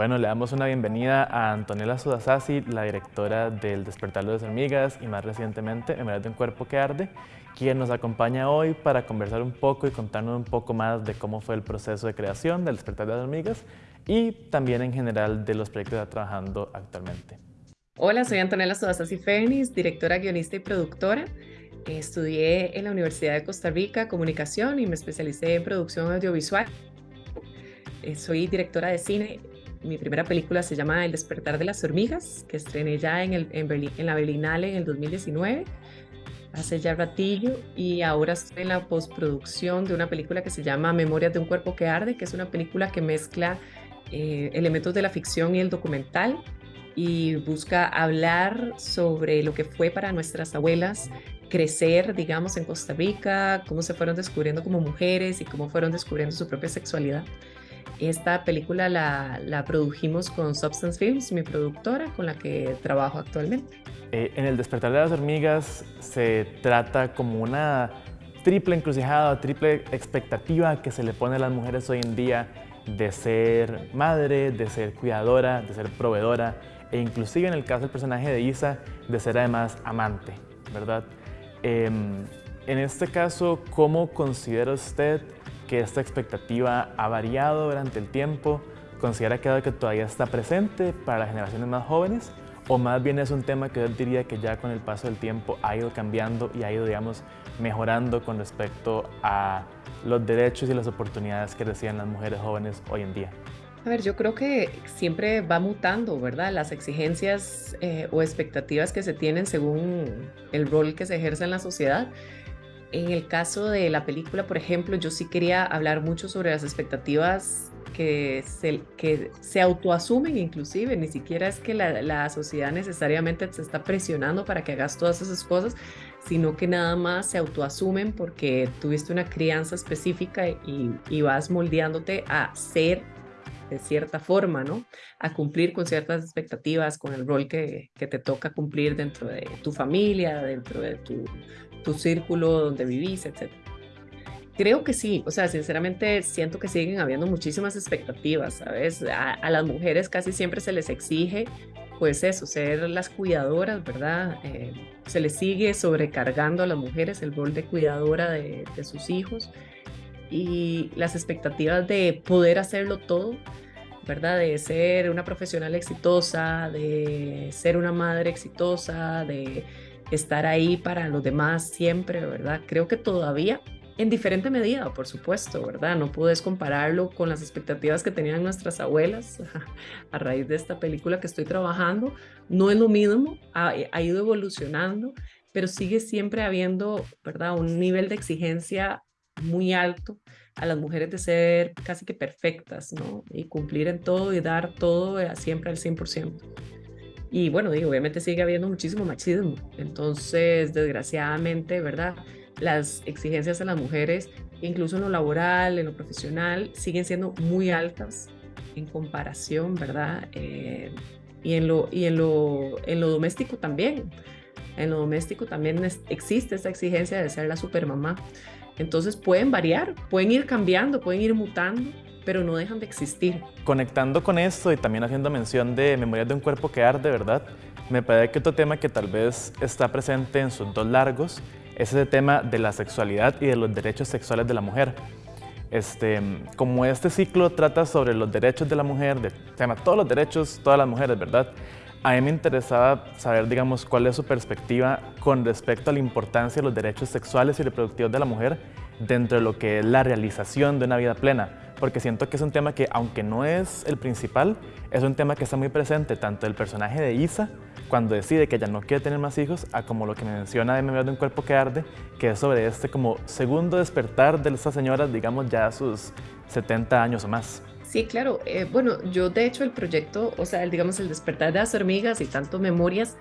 Bueno, le damos una bienvenida a Antonella Sudasasi, la directora del Despertar de las Hormigas y más recientemente Memorias de un Cuerpo que Arde, quien nos acompaña hoy para conversar un poco y contarnos un poco más de cómo fue el proceso de creación del Despertar de las Hormigas y también en general de los proyectos que está trabajando actualmente. Hola, soy Antonella Sudasasi Fénix, directora, guionista y productora. Estudié en la Universidad de Costa Rica Comunicación y me especialicé en producción audiovisual. Eh, soy directora de cine mi primera película se llama El despertar de las hormigas, que estrené ya en, el, en, la Berlinale en el 2019, hace ya ratillo, y ahora estoy en la postproducción de una película que se llama Memorias de un cuerpo que arde, que es una película que mezcla eh, elementos de la ficción y el documental y busca hablar sobre lo que fue para nuestras abuelas crecer, digamos, en Costa Rica, cómo se fueron descubriendo como mujeres y cómo fueron descubriendo su propia sexualidad. Esta película la, la produjimos con Substance Films, mi productora, con la que trabajo actualmente. Eh, en El despertar de las hormigas se trata como una triple encrucijada, triple expectativa que se le pone a las mujeres hoy en día de ser madre, de ser cuidadora, de ser proveedora e inclusive en el caso del personaje de Isa, de ser además amante, ¿verdad? Em, en este caso, ¿cómo considera usted que esta expectativa ha variado durante el tiempo? ¿Considera que, que todavía está presente para las generaciones más jóvenes? ¿O más bien es un tema que yo diría que ya con el paso del tiempo ha ido cambiando y ha ido, digamos, mejorando con respecto a los derechos y las oportunidades que reciben las mujeres jóvenes hoy en día? A ver, yo creo que siempre va mutando, ¿verdad? Las exigencias eh, o expectativas que se tienen según el rol que se ejerce en la sociedad. En el caso de la película, por ejemplo, yo sí quería hablar mucho sobre las expectativas que se, que se autoasumen inclusive, ni siquiera es que la, sociedad necesariamente se está presionando para que hagas todas esas cosas, sino que nada más se autoasumen porque tuviste una crianza específica y, y vas moldeándote a ser de cierta forma, ¿no? A cumplir con ciertas expectativas, con el rol que, que te toca cumplir dentro de tu familia, dentro de tu tu círculo donde vivís, etc. Creo que sí, o sea, sinceramente siento que siguen habiendo muchísimas expectativas, ¿sabes? A, las mujeres casi siempre se les exige, pues eso, ser las cuidadoras, ¿verdad? Eh, se les sigue sobrecargando a las mujeres el rol de cuidadora de, de sus hijos y las expectativas de poder hacerlo todo, ¿verdad? De ser una profesional exitosa, de ser una madre exitosa, de estar ahí para los demás siempre, ¿verdad? Creo que todavía, en diferente medida, por supuesto, ¿verdad? No puedes compararlo con las expectativas que tenían nuestras abuelas a raíz de esta película que estoy trabajando. No es lo mismo, ha, ha ido evolucionando, pero sigue siempre habiendo, ¿verdad? Un nivel de exigencia muy alto a las mujeres de ser casi que perfectas, ¿no? Y cumplir en todo y dar todo eh, siempre al 100%. Y bueno, digo, obviamente sigue habiendo muchísimo machismo. Entonces, desgraciadamente, ¿verdad? Las exigencias a las mujeres, incluso en lo laboral, en lo profesional, siguen siendo muy altas en comparación, ¿verdad? Eh, y en lo, y en lo, en lo doméstico también. En lo doméstico también existe esta exigencia de ser la supermamá. Entonces pueden variar, pueden ir cambiando, pueden ir mutando, pero no dejan de existir. Conectando con esto y también haciendo mención de Memorias de un cuerpo que arde, ¿verdad? Me parece que otro tema que tal vez está presente en sus dos largos es ese tema de la sexualidad y de los derechos sexuales de la mujer. Este, como este ciclo trata sobre los derechos de la mujer, de, tema todos los derechos, todas las mujeres, ¿verdad? A mí me interesaba saber, digamos, cuál es su perspectiva con respecto a la importancia de los derechos sexuales y reproductivos de la mujer dentro de lo que es la realización de una vida plena porque siento que es un tema que, aunque no es el principal, es un tema que está muy presente tanto el personaje de Isa, cuando decide que ella no quiere tener más hijos, a como lo que me menciona de Memoria de un cuerpo que arde, que es sobre este como segundo despertar de esta señora, digamos ya a sus 70 años o más. Sí, claro. Eh, bueno, yo de hecho el proyecto, o sea, el, digamos el despertar de las hormigas y tanto memorias,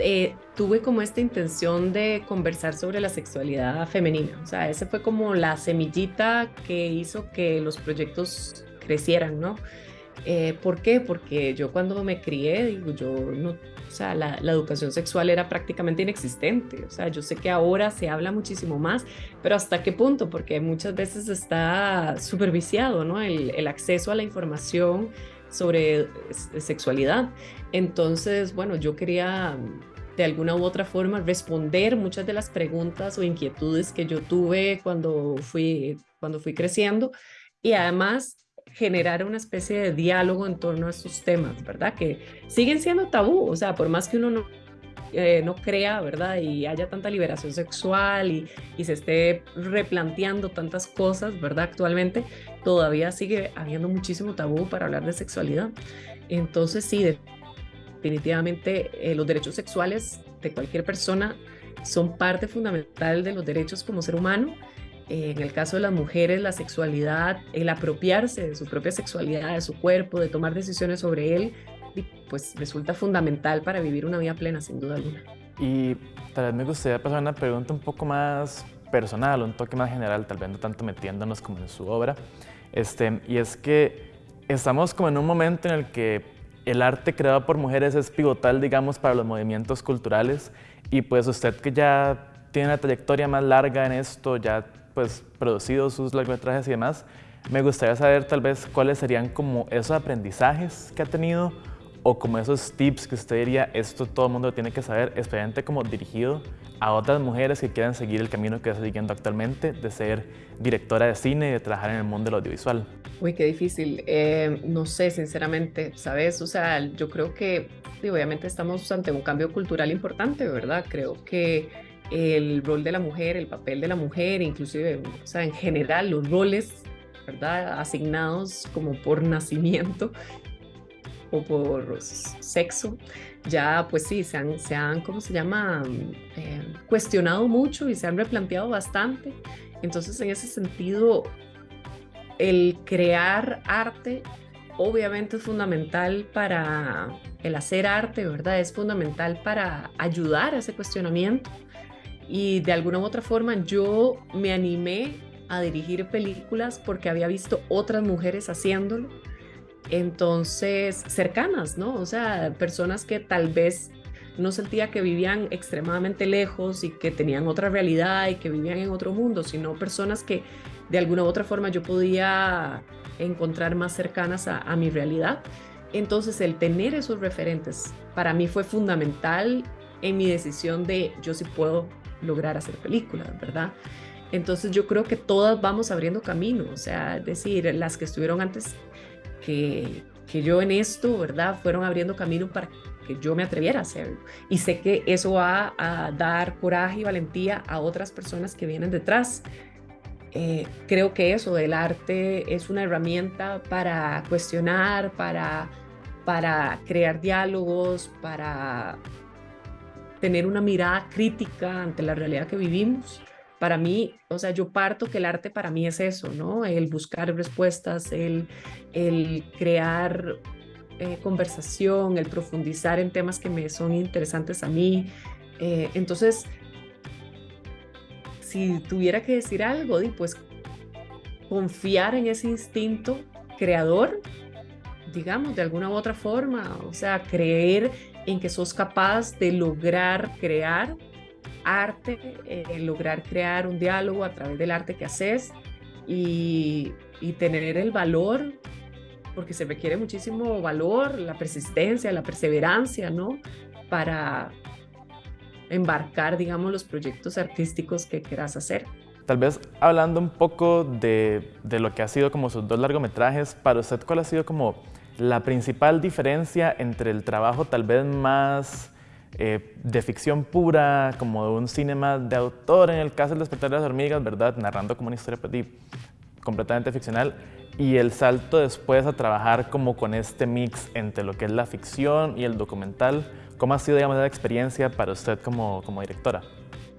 eh, tuve como esta intención de conversar sobre la sexualidad femenina. O sea, esa fue como la semillita que hizo que los proyectos crecieran, ¿no? Eh, ¿Por qué? Porque yo cuando me crié, digo, yo no, o sea, la, educación sexual era prácticamente inexistente. O sea, yo sé que ahora se habla muchísimo más, pero ¿hasta qué punto? Porque muchas veces está superviciado, ¿no? El, el acceso a la información sobre sexualidad. Entonces, bueno, yo quería de alguna u otra forma responder muchas de las preguntas o inquietudes que yo tuve cuando fui, cuando fui creciendo y además generar una especie de diálogo en torno a estos temas, ¿verdad? Que siguen siendo tabú, o sea, por más que uno no, eh, no crea, ¿verdad? Y haya tanta liberación sexual y, y, se esté replanteando tantas cosas, ¿verdad? Actualmente todavía sigue habiendo muchísimo tabú para hablar de sexualidad. Entonces sí, definitivamente eh, los derechos sexuales de cualquier persona son parte fundamental de los derechos como ser humano en el caso de las mujeres, la sexualidad, el apropiarse de su propia sexualidad, de su cuerpo, de tomar decisiones sobre él, pues resulta fundamental para vivir una vida plena, sin duda alguna. Y tal vez me gustaría pasar una pregunta un poco más personal, un toque más general, tal vez no tanto metiéndonos como en su obra. Este, y es que estamos como en un momento en el que el arte creado por mujeres es pivotal, digamos, para los movimientos culturales. Y pues usted que ya tiene una trayectoria más larga en esto, ya pues producido sus largometrajes y demás, me gustaría saber tal vez cuáles serían como esos aprendizajes que ha tenido o como esos tips que usted diría, esto todo el mundo tiene que saber, especialmente como dirigido a otras mujeres que quieran seguir el camino que está siguiendo actualmente, de ser directora de cine y de trabajar en el mundo del audiovisual. Uy, qué difícil. Eh, no sé, sinceramente, ¿sabes? O sea, yo creo que obviamente estamos ante un cambio cultural importante, ¿verdad? Creo que el rol de la mujer, el papel de la mujer, inclusive, o sea, en general, los roles, ¿verdad? Asignados como por nacimiento o por sexo, ya pues sí, se han, se han ¿cómo se llama? Eh, cuestionado mucho y se han replanteado bastante. Entonces, en ese sentido, el crear arte obviamente es fundamental para el hacer arte, ¿verdad? Es fundamental para ayudar a ese cuestionamiento y de alguna u otra forma yo me animé a dirigir películas porque había visto otras mujeres haciéndolo. Entonces, cercanas, ¿no? O sea, personas que tal vez no sentía que vivían extremadamente lejos y que tenían otra realidad y que vivían en otro mundo, sino personas que de alguna u otra forma yo podía encontrar más cercanas a, mi realidad. Entonces, el tener esos referentes para mí fue fundamental en mi decisión de yo sí puedo lograr hacer películas, ¿verdad? Entonces yo creo que todas vamos abriendo camino, o sea, es decir, las que estuvieron antes que, que yo en esto, ¿verdad? Fueron abriendo camino para que yo me atreviera a hacerlo. Y sé que eso va a dar coraje y valentía a otras personas que vienen detrás. Eh, creo que eso del arte es una herramienta para cuestionar, para, para crear diálogos, para tener una mirada crítica ante la realidad que vivimos. Para mí, o sea, yo parto que el arte para mí es eso, ¿no? El buscar respuestas, el, el crear eh, conversación, el profundizar en temas que me son interesantes a mí. Eh, entonces, si tuviera que decir algo, pues confiar en ese instinto creador, digamos, de alguna u otra forma, o sea, creer en que sos capaz de lograr crear arte, eh, lograr crear un diálogo a través del arte que haces y, y tener el valor, porque se requiere muchísimo valor, la persistencia, la perseverancia, ¿no? Para embarcar, digamos, los proyectos artísticos que quieras hacer. Tal vez hablando un poco de, de, lo que ha sido como sus dos largometrajes, para usted, ¿cuál ha sido como la principal diferencia entre el trabajo tal vez más eh, de ficción pura, como de un cine más de autor, en el caso del despertar de las hormigas, ¿verdad? Narrando como una historia pues, completamente ficcional, y el salto después a trabajar como con este mix entre lo que es la ficción y el documental. ¿Cómo ha sido, digamos, esa experiencia para usted como, como directora?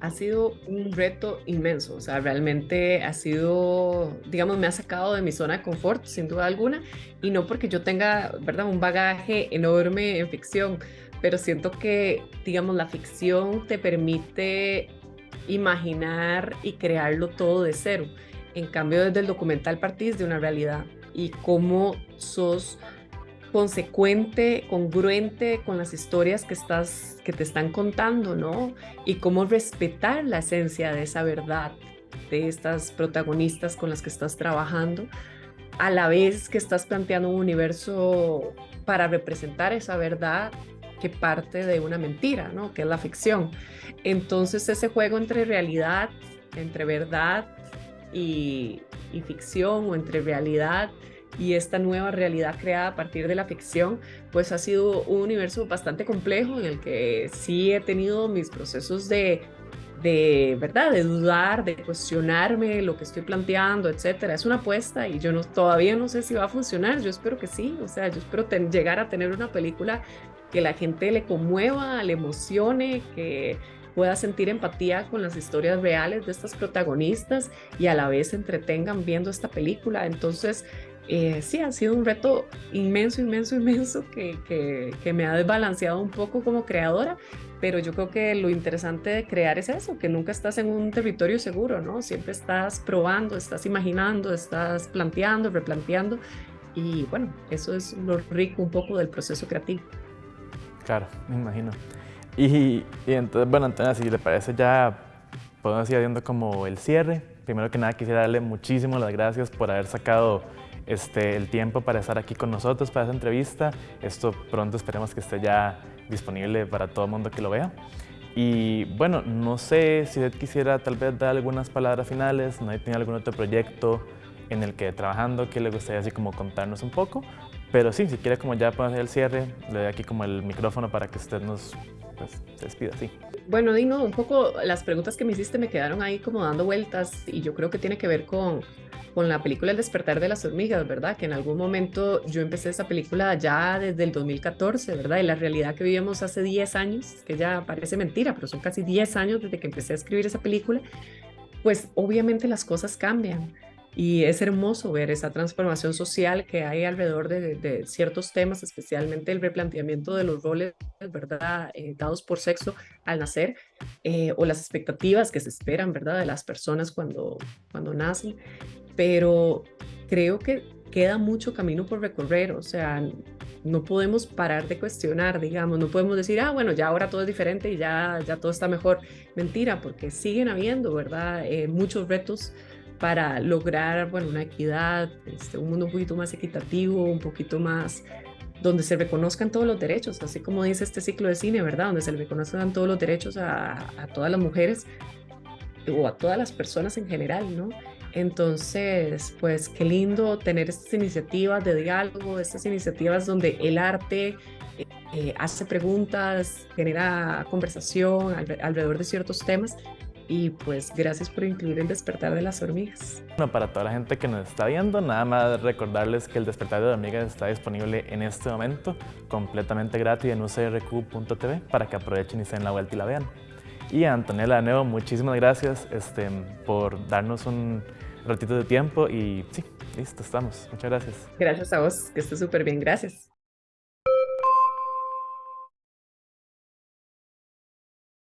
ha sido un reto inmenso, o sea, realmente ha sido, digamos, me ha sacado de mi zona de confort, sin duda alguna, y no porque yo tenga, ¿verdad?, un bagaje enorme en ficción, pero siento que, digamos, la ficción te permite imaginar y crearlo todo de cero. En cambio, desde el documental partís de una realidad y cómo sos consecuente, congruente con las historias que, estás, que te están contando, ¿no? Y cómo respetar la esencia de esa verdad de estas protagonistas con las que estás trabajando. a la vez que estás planteando un universo para representar esa verdad que parte de una mentira, ¿no? Que es la ficción. Entonces ese juego entre realidad, entre verdad y, y ficción o entre realidad y esta nueva realidad creada a partir de la ficción, pues ha sido un universo bastante complejo en el que sí he tenido mis procesos de de verdad, de dudar, de cuestionarme lo que estoy planteando, etcétera. Es una apuesta y yo no, todavía no sé si va a funcionar. Yo espero que sí. O sea, yo espero llegar a tener una película que la gente le conmueva, le emocione, que pueda sentir empatía con las historias reales de estas protagonistas y a la vez se entretengan viendo esta película. Entonces, eh, sí, ha sido un reto inmenso, inmenso, inmenso que, que, que, me ha desbalanceado un poco como creadora, pero yo creo que lo interesante de crear es eso, que nunca estás en un territorio seguro, ¿no? Siempre estás probando, estás imaginando, estás planteando, replanteando y bueno, eso es lo rico un poco del proceso creativo. Claro, me imagino. Y, y entonces, bueno, Antonio, si le parece ya podemos ir haciendo como el cierre. Primero que nada quisiera darle muchísimas las gracias por haber sacado este, el tiempo para estar aquí con nosotros para esta entrevista. Esto pronto esperemos que esté ya disponible para todo el mundo que lo vea. Y bueno, no sé si usted quisiera tal vez dar algunas palabras finales, no tiene algún otro proyecto en el que trabajando que le gustaría así como contarnos un poco, pero sí, si quiere como ya podemos hacer el cierre, le doy aquí como el micrófono para que usted nos pues, despida, sí. Bueno, Dino, un poco las preguntas que me hiciste me quedaron ahí como dando vueltas y yo creo que tiene que ver con con la película El despertar de las hormigas, ¿verdad? Que en algún momento yo empecé esa película ya desde el 2014, ¿verdad? Y la realidad que vivimos hace 10 años, que ya parece mentira, pero son casi 10 años desde que empecé a escribir esa película, pues obviamente las cosas cambian. Y es hermoso ver esa transformación social que hay alrededor de, ciertos temas, especialmente el replanteamiento de los roles, ¿verdad?, eh, dados por sexo al nacer, eh, o las expectativas que se esperan, ¿verdad?, de las personas cuando, cuando nacen pero creo que queda mucho camino por recorrer, o sea, no podemos parar de cuestionar, digamos, no podemos decir, ah, bueno, ya ahora todo es diferente y ya, ya todo está mejor. Mentira, porque siguen habiendo, ¿verdad? Eh, muchos retos para lograr, bueno, una equidad, este, un mundo un poquito más equitativo, un poquito más donde se reconozcan todos los derechos, así como dice este ciclo de cine, ¿verdad? Donde se reconozcan todos los derechos a, a todas las mujeres o a todas las personas en general, ¿no? Entonces, pues qué lindo tener estas iniciativas de diálogo, estas iniciativas donde el arte eh, eh, hace preguntas, genera conversación alrededor de ciertos temas. Y pues gracias por incluir el despertar de las hormigas. Bueno, para toda la gente que nos está viendo, nada más recordarles que el despertar de las hormigas está disponible en este momento, completamente gratis en ucrq.tv para que aprovechen y se den la vuelta y la vean. Y a Antonella de nuevo, muchísimas gracias este, por darnos un ratito de tiempo y sí, listo, estamos. Muchas gracias. Gracias a vos, que esté súper bien, gracias.